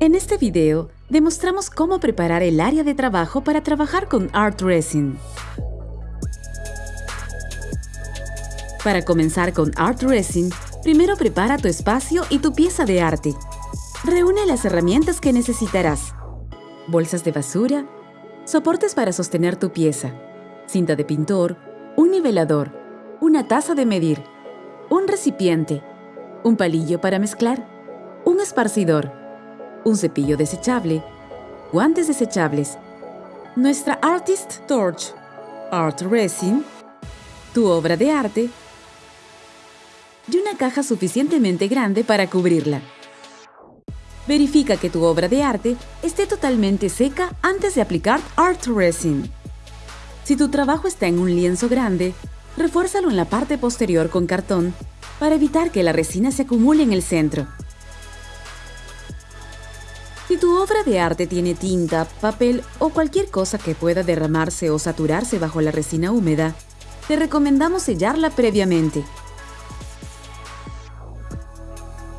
En este video, demostramos cómo preparar el área de trabajo para trabajar con Art Resin. Para comenzar con Art Resin, primero prepara tu espacio y tu pieza de arte. Reúne las herramientas que necesitarás. Bolsas de basura, soportes para sostener tu pieza, cinta de pintor, un nivelador, una taza de medir, un recipiente, un palillo para mezclar, un esparcidor, un cepillo desechable, guantes desechables, nuestra Artist Torch, Art Resin, tu obra de arte y una caja suficientemente grande para cubrirla. Verifica que tu obra de arte esté totalmente seca antes de aplicar Art Resin. Si tu trabajo está en un lienzo grande, refuérzalo en la parte posterior con cartón para evitar que la resina se acumule en el centro. Si tu obra de arte tiene tinta, papel o cualquier cosa que pueda derramarse o saturarse bajo la resina húmeda, te recomendamos sellarla previamente.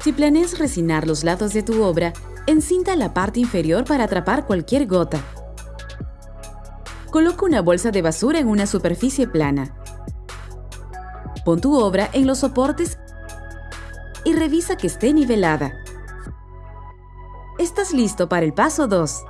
Si planeas resinar los lados de tu obra, encinta la parte inferior para atrapar cualquier gota. Coloca una bolsa de basura en una superficie plana. Pon tu obra en los soportes y revisa que esté nivelada. Estás listo para el paso 2.